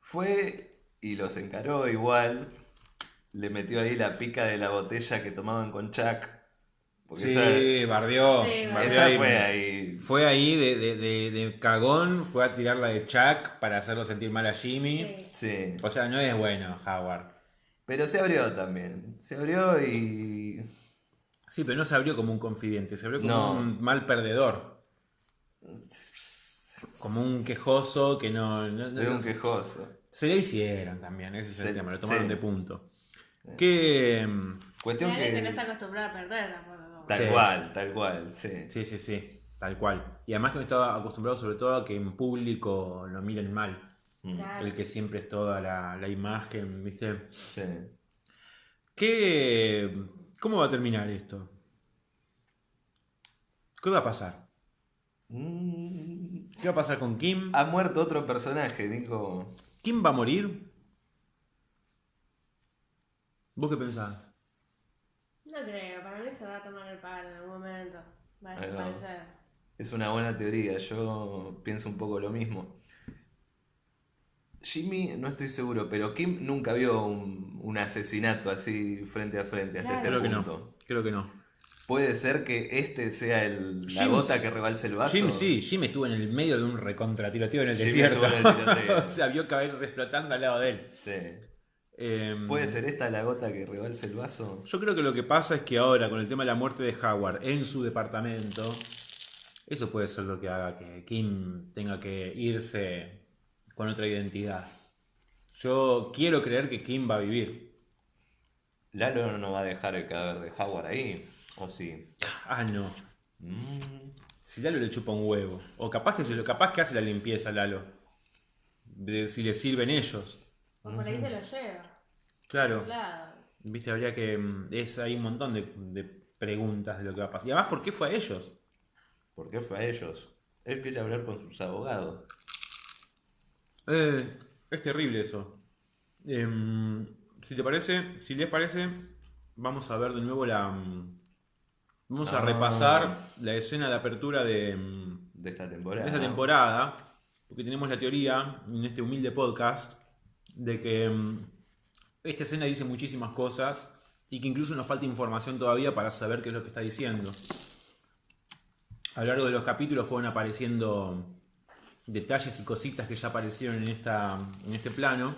fue y los encaró igual, le metió ahí la pica de la botella que tomaban con Chuck. Porque sí, esa, bardeó. Sí, bardeó esa ahí. fue ahí. Fue ahí de, de- de- de cagón, fue a tirar la de Chuck para hacerlo sentir mal a Jimmy. Sí. Sí. O sea, no es bueno, Howard. Pero se abrió también. Se abrió y. Sí, pero no se abrió como un confidente, se abrió como No. un mal perdedor. Como un quejoso que no. no- un quejoso. Se le hicieron también, ese es el Se- tema, lo tomaron sí. de punto. Que. mm, Cuestión que. está acostumbrado a perder tampoco. Tal Sí. cual, tal cual, sí. Sí, sí, sí. Tal cual. Y además que me estaba acostumbrado sobre todo a que en público lo miren mal. Mm, Claro. El que siempre es toda la, la imagen, ¿viste? Sí. ¿Qué, ¿Cómo va a terminar esto? ¿Qué va a pasar? Mm, ¿Qué va a pasar con Kim? Ha muerto otro personaje, Nico. ¿Kim va a morir? ¿Vos qué pensás? No creo, para mí se va a tomar el palo en algún momento. Va a desaparecer. Es una buena teoría, yo pienso un poco lo mismo. Jimmy, no estoy seguro, pero Kim nunca vio un, un asesinato así frente a frente hasta Claro. este Creo que no. punto. Creo que no. Puede ser que este sea el, la Jim- gota que rebalse el vaso. Jim sí, Jim estuvo en el medio de un recontratiroteo en el Jimmy desierto. estuvo en el tiroteo. o sea, vio cabezas explotando al lado de él. Sí. Em, ¿Puede ser esta la gota que rebalse el vaso? Yo creo que lo que pasa es que ahora, con el tema de la muerte de Howard en su departamento, eso puede ser lo que haga que Kim tenga que irse con otra identidad. Yo quiero creer que Kim va a vivir. Lalo no va a dejar el cadáver de Howard ahí, ¿o sí? Ah, no. Mm, Si Lalo le chupa un huevo. O capaz que, se lo, capaz que hace la limpieza Lalo. De si le sirven ellos. O por ahí se lo lleva. Claro. Claro. Viste, habría que. mm, Es hay un montón de, de preguntas de lo que va a pasar. Y además, ¿por qué fue a ellos? ¿Por qué fue a ellos? Él quiere hablar con sus abogados. Eh, es terrible eso. Em, si te parece, si les parece, vamos a ver de nuevo la. mm, Vamos a Ah. repasar la escena de apertura de, mm, De esta de temporada. esta temporada. Porque tenemos la teoría en este humilde podcast de que esta escena dice muchísimas cosas y que incluso nos falta información todavía para saber qué es lo que está diciendo. A lo largo de los capítulos fueron apareciendo detalles y cositas que ya aparecieron en, esta, en este plano.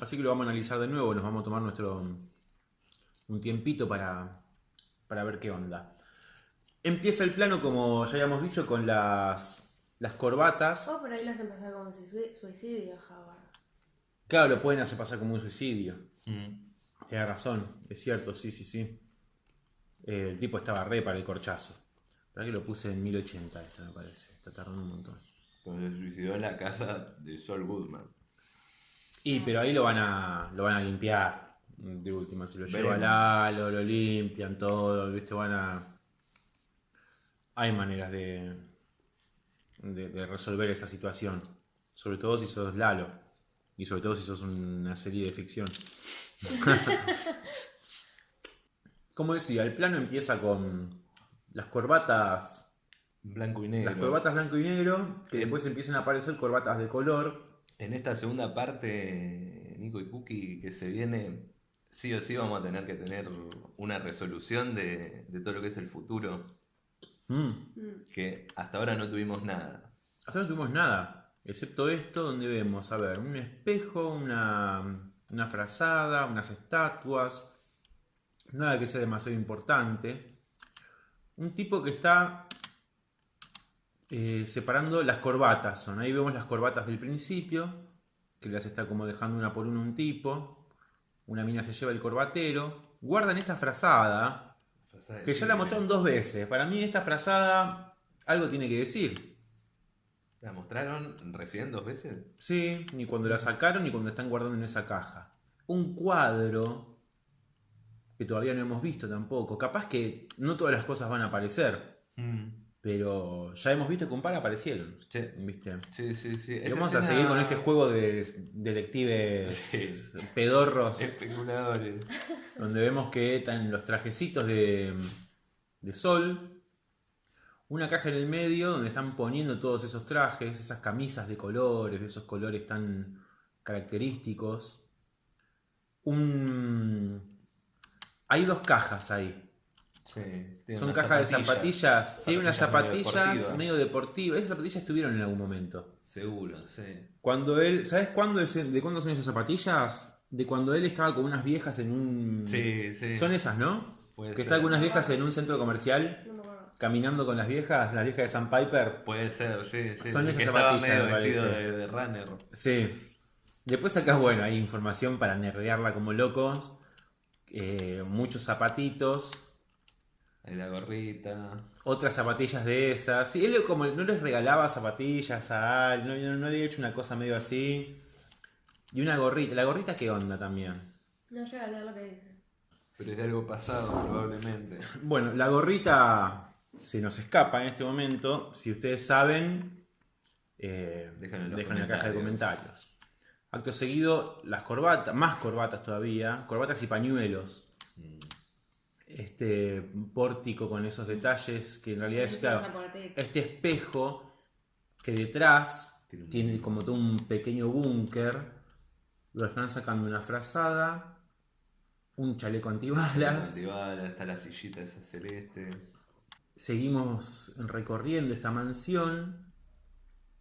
Así que lo vamos a analizar de nuevo, nos vamos a tomar nuestro un tiempito para, para ver qué onda. Empieza el plano, como ya habíamos dicho, con las, las corbatas. O por ahí los empezó como sui- suicidio, Howard. Claro, lo pueden hacer pasar como un suicidio. Mm. Tienes razón, es cierto, sí, sí, sí. Eh, el tipo estaba re para el corchazo. ¿Para que lo puse en 1080 esto me parece? Está tardando un montón. Cuando se suicidó en la casa de Sol Goodman. Y pero ahí lo van a, lo van a limpiar. De última, se lo lleva. Lalo, lo limpian todo, ¿viste? Van a. Hay maneras de, de, de resolver esa situación. Sobre todo si sos Lalo. Y sobre todo si sos una serie de ficción. Como decía, el plano empieza con las corbatas Blanco y negro. Las corbatas blanco y negro, que después empiezan a aparecer corbatas de color. En esta segunda parte, Nico y Cookie, que se viene, sí o sí vamos a tener que tener una resolución de, de todo lo que es el futuro, Mm. Mm. que hasta ahora no tuvimos nada. Hasta ahora no tuvimos nada, excepto esto donde vemos, a ver, un espejo, una, una frazada, unas estatuas, nada que sea demasiado importante. Un tipo que está eh, separando las corbatas, son ahí vemos las corbatas del principio, que las está como dejando una por una un tipo, una mina se lleva el corbatero, guardan esta frazada, que ya la mostraron dos veces. Para mí esta frazada algo tiene que decir. ¿La mostraron recién dos veces? Sí, ni cuando la sacaron ni cuando están guardando en esa caja. Un cuadro que todavía no hemos visto tampoco. Capaz que no todas las cosas van a aparecer, pero ya hemos visto que un par aparecieron. Sí, ¿Viste? sí, sí. sí. Y vamos a seguir con este juego de detectives Sí. pedorros, Especuladores. donde vemos que están los trajecitos de, de sol, una caja en el medio donde están poniendo todos esos trajes, esas camisas de colores, de esos colores tan característicos. Un... Hay dos cajas ahí. Sí, Son cajas de zapatillas. Tiene unas Zapatillas medio medio deportivas. Esas zapatillas estuvieron en algún momento. Seguro, sí. Cuando él, ¿sabes cuándo es, de cuándo son esas zapatillas? De cuando él estaba con unas viejas en un... Sí, sí. Son esas, ¿no? Puede que ser. está con unas viejas en un centro comercial. Caminando con las viejas, las viejas de San Piper. Puede ser, sí, sí. Son esas zapatillas, me parece. de, de runner. Sí. Después acá, bueno, hay información para nerdearla como locos. Eh, muchos zapatitos. Ahí la gorrita. Otras zapatillas de esas. Sí, él como no les regalaba zapatillas a no, no había hecho una cosa medio así. Y una gorrita. ¿La gorrita qué onda también? No llega a leer lo que dice. Pero es de algo pasado, probablemente. Bueno, la gorrita se nos escapa en este momento. Si ustedes saben, eh, Déjenlo en los dejen en la caja de comentarios. Acto seguido, las corbatas, más corbatas todavía, corbatas y pañuelos. Mm. Este pórtico con esos detalles que en realidad es, claro, este espejo que detrás Tiene un- tiene como todo un pequeño búnker. Lo están sacando una frazada, un chaleco antibalas. Antibalas, está la sillita esa celeste. Seguimos recorriendo esta mansión.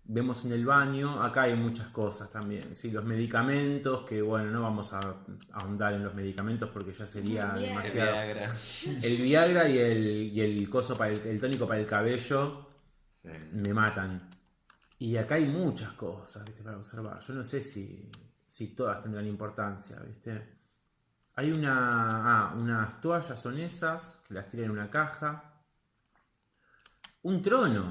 Vemos en el baño, acá hay muchas cosas también. ¿sí? Los medicamentos, que bueno, no vamos a ahondar en los medicamentos porque ya sería Bien. El demasiado. Viagra. El Viagra y el, y el coso para el, el tónico para el cabello Sí. me matan. Y acá hay muchas cosas, ¿viste? Para observar. Yo no sé si, si todas tendrán importancia, ¿viste? Hay una. Ah, unas toallas son esas, que las tiran en una caja. Un trono.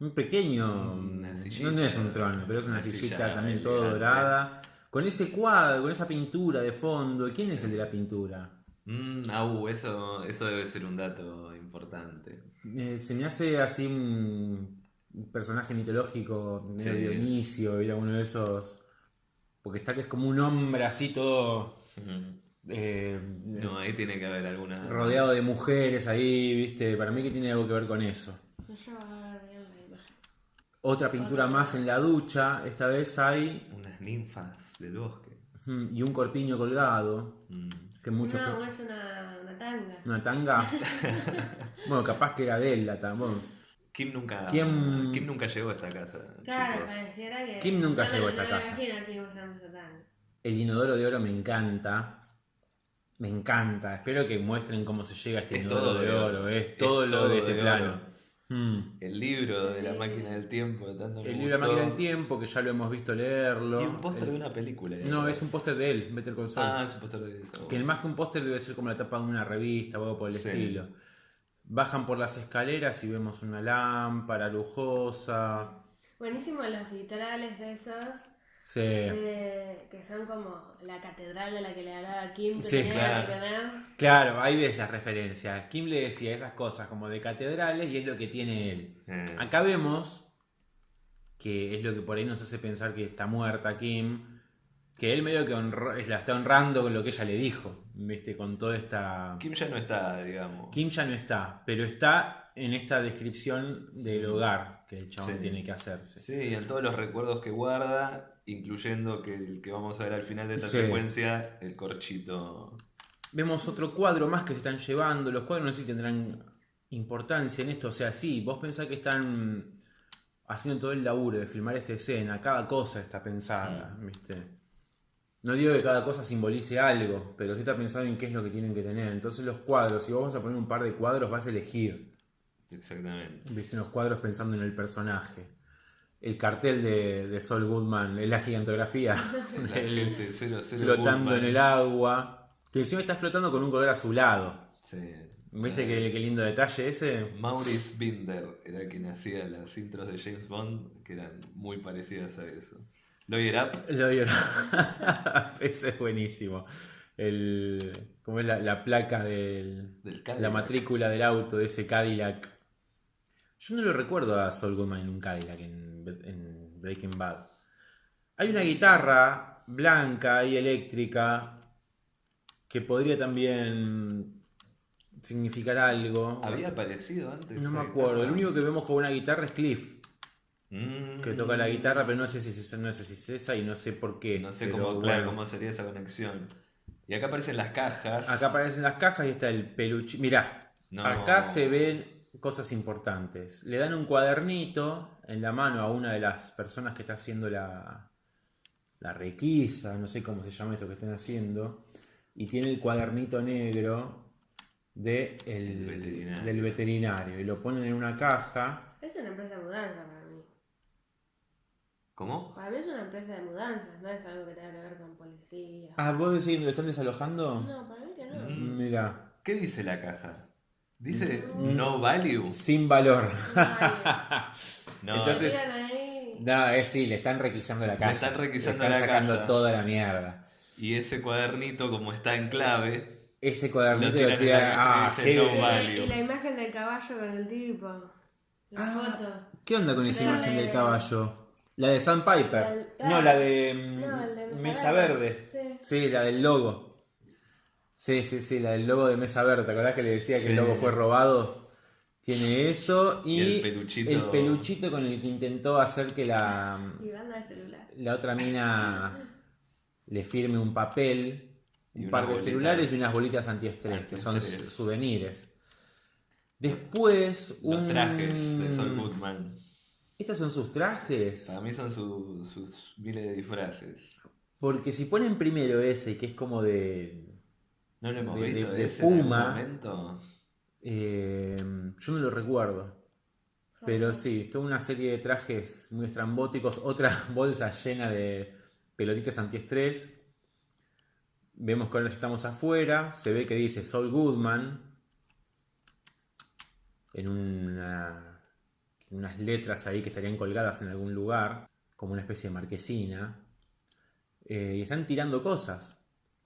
Un pequeño. Una no, sillita. no es un trono, pero es una, Una sillita también todo dorada. Con ese cuadro, con esa pintura de fondo. ¿Quién es el de la pintura? Mm, ah, uh, eso, eso debe ser un dato importante. Eh, se me hace así un personaje mitológico, medio Sí. Dionisio, era uno de esos. Porque está que es como un hombre así todo. eh, No, ahí tiene que haber alguna. rodeado de mujeres ahí, ¿viste? Para mí que tiene algo que ver con eso. No. Otra pintura más en la ducha, esta vez hay. Unas ninfas del bosque. Y un corpiño colgado. Mm. Que muchos. No, es una, una tanga. Una tanga. bueno, capaz que era de él la tanga. Bueno, Kim nunca, ¿Quién- Kim nunca llegó a esta casa. Claro, pareciera que. Kim nunca no, llegó a no esta me casa. Kim. El inodoro de oro me encanta. Me encanta. Espero que muestren cómo se llega a este Es inodoro todo de oro. oro. Es Es todo lo todo de este de plano. oro. Mm. El libro de la máquina del tiempo. de Tanto me El libro de la máquina del tiempo, que ya lo hemos visto leerlo. Y un póster El- de una película. ¿eh? No, es un póster de él, Better Call Saul. Ah, es un póster de eso. Que más que un póster debe ser como la tapa de una revista o algo por el Sí. estilo. Bajan por las escaleras y vemos una lámpara lujosa. Buenísimo los vitrales esos. Sí. de- que son como la catedral de la que le hablaba Kim. Que Sí, tenía claro. que tener. Claro, ahí ves la referencia. Kim le decía esas cosas como de catedrales y es lo que tiene él. Eh, Acá vemos que es lo que por ahí nos hace pensar que está muerta Kim. Que él medio que honró- la está honrando con lo que ella le dijo. ¿Viste? Con toda esta. Kim ya no está, digamos. Kim ya no está, pero está en esta descripción del hogar que el chabón Sí. tiene que hacerse. Sí, y en todos los recuerdos que guarda, incluyendo que el que vamos a ver al final de esta Sí. secuencia, el corchito. Vemos otro cuadro más que se están llevando. Los cuadros no sé si tendrán importancia en esto. O sea, sí, vos pensás que están haciendo todo el laburo de filmar esta escena. Cada cosa está pensada, ¿viste? No digo que cada cosa simbolice algo, pero sí está pensado en qué es lo que tienen que tener. Entonces los cuadros, si vos vas a poner un par de cuadros, vas a elegir. Exactamente. Viste unos cuadros pensando en el personaje. El cartel de, de Sol Goodman, es la gigantografía. La el- gente 00 flotando Goodman. en el agua. Que encima está flotando con un color azulado. Sí. ¿Viste qué, qué lindo detalle ese? Maurice Binder era quien hacía las intros de James Bond, que eran muy parecidas a eso. Lawyer Up, Lo digo, ese es buenísimo. El, ¿Cómo es la, la placa del, del la matrícula del auto de ese Cadillac? Yo no lo recuerdo a Sol Goodman en un Cadillac en, en Breaking Bad. Hay una guitarra blanca y eléctrica que podría también significar algo. ¿Había aparecido antes? No me esa acuerdo. El único que vemos con una guitarra es Cliff, Mm. que toca la guitarra, pero no sé si es, no sé si es esa y no sé por qué. No sé cómo, claro, cómo sería esa conexión. Y acá aparecen las cajas. Acá aparecen las cajas y está el peluche. Mirá, No. acá se ven cosas importantes. Le dan un cuadernito en la mano a una de las personas que está haciendo la, la requisa, no sé cómo se llama esto que están haciendo, y tiene el cuadernito negro de el- El veterinario. del veterinario y lo ponen en una caja. Es una empresa de mudanza para mí. ¿Cómo? Para mí es una empresa de mudanzas, no es algo que tenga que ver con policía. Ah, ¿vos decís que lo están desalojando? No, para mí que no. Mm. Mira, ¿Qué dice la caja? Dice no value. Sin valor. No, Entonces- Tiran ahí. No, es sí, le están requisando la casa. están requisando Le están la sacando casa. toda la mierda. y ese cuadernito, como está en clave, Ese cuadernito Lo lo tiran Ah, qué, "No value". Y la imagen del caballo con el tipo. La Ah. foto. ¿Qué onda con esa imagen de- del caballo? La de Sandpiper. La del- No, la de mm, No, de Mesa. Verde. Sí. Sí, la del logo. Sí, sí, sí, la del logo de Mesa Verde. ¿Te acordás que le decía que el logo fue robado? Tiene eso y, Y el peluchito. el peluchito con el que intentó hacer que la, Y banda de celular. la otra mina le firme un papel, Y un par de bolitas. celulares y unas bolitas antiestrés, que son souvenirs. Después, los un... trajes de Sol Goodman. ¿Estos son sus trajes? Para mí son su- sus miles de disfraces. Porque si ponen primero ese, que es como de... ¿No lo hemos De- visto de Puma. eh, yo no lo recuerdo. Pero sí, toda una serie de trajes muy estrambóticos. Otra bolsa llena de pelotitas antiestrés. Vemos que ahora estamos afuera. Se ve que dice Saul Goodman. En una, en unas letras ahí que estarían colgadas en algún lugar. Como una especie de marquesina. Eh, y están tirando cosas.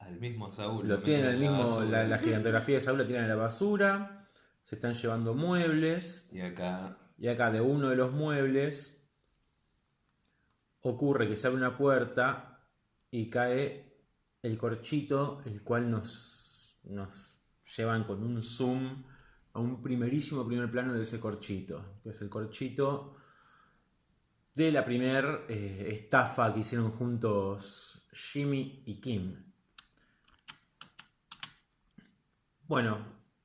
Al mismo Saúl. Lo tienen al en la mismo, la, la gigantografía de Saúl la tiran a la basura. Se están llevando muebles. Y acá Y acá de uno de los muebles ocurre que se abre una puerta y cae el corchito, el cual nos, nos llevan con un zoom a un primerísimo primer plano de ese corchito, que es el corchito de la primer eh, estafa que hicieron juntos Jimmy y Kim. Bueno,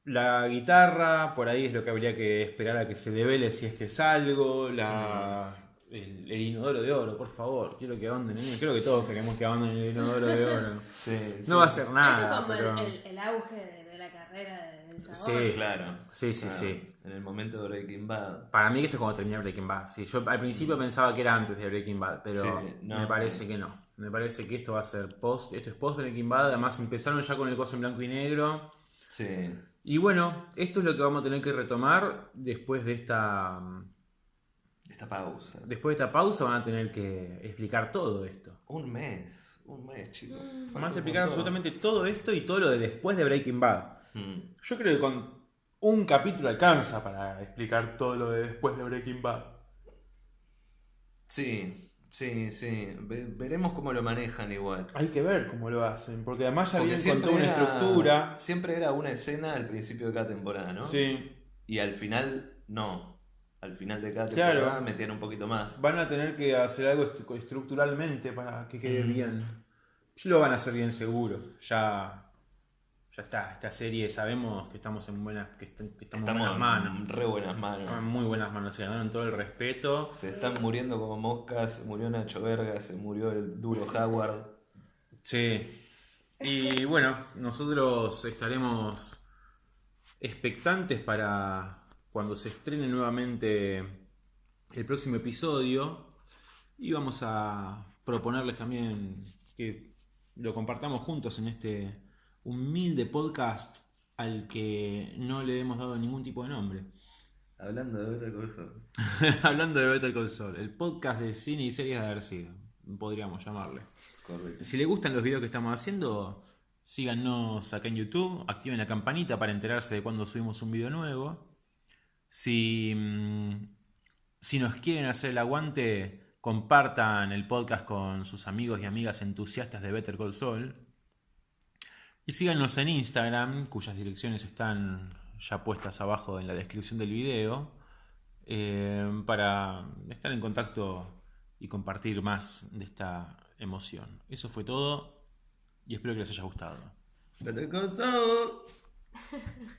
la guitarra, por ahí es lo que habría que esperar a que se devele si es que es algo. La, el, el inodoro de oro, por favor. Quiero que abandonen. Creo que todos queremos que abandonen el inodoro de oro. Sí, sí. No va a ser Este nada, es como pero. el, el- auge de, de la carrera del chabón. Sí. Claro. Sí, sí, Claro. sí. En el momento de Breaking Bad. Para mí esto es cuando termina Breaking Bad. Sí, yo al principio pensaba que era antes de Breaking Bad, pero Sí, no. me parece que no. Me parece que esto va a ser post. Esto es post Breaking Bad. Además empezaron ya con el coso en blanco y negro. Sí. Y bueno, esto es lo que vamos a tener que retomar después de esta. Esta pausa. Después de esta pausa van a tener que explicar todo esto. Un mes. Un mes, chicos. Mm. Van a explicar absolutamente todo esto y todo lo de después de Breaking Bad. Mm. Yo creo que con un capítulo alcanza para explicar todo lo de después de Breaking Bad. Sí, sí, sí. Ve- veremos cómo lo manejan igual. Hay que ver cómo lo hacen, porque además ya toda una era- estructura. Siempre era una escena al principio de cada temporada, ¿no? Sí, Y al final, no. Al final de cada Claro. temporada metían un poquito más. van a tener que hacer algo estru- estructuralmente para que quede Mm. bien. Lo van a hacer bien seguro. Ya, ya está. Esta serie sabemos que estamos en buenas, que, est- que estamos, en Estamos buenas manos. re buenas Estamos en manos. muy buenas manos. Se ganaron todo el respeto. Se están muriendo como moscas. Se murió Nacho Verga, se murió el duro Howard. Sí. Y bueno, nosotros estaremos expectantes para cuando se estrene nuevamente el próximo episodio. Y vamos a proponerles también que lo compartamos juntos en este humilde podcast al que no le hemos dado ningún tipo de nombre. Hablando de otra cosa. Hablando de Better Call Saul, el podcast de cine y series de haber sido, podríamos llamarle. Correcto. Si les gustan los videos que estamos haciendo, síganos acá en YouTube, activen la campanita para enterarse de cuando subimos un video nuevo. Si, mm, si nos quieren hacer el aguante, compartan el podcast con sus amigos y amigas entusiastas de Better Call Saul. Y síganos en Instagram, cuyas direcciones están ya puestas abajo en la descripción del video, eh, para estar en contacto y compartir más de esta emoción. Eso fue todo y espero que les haya gustado.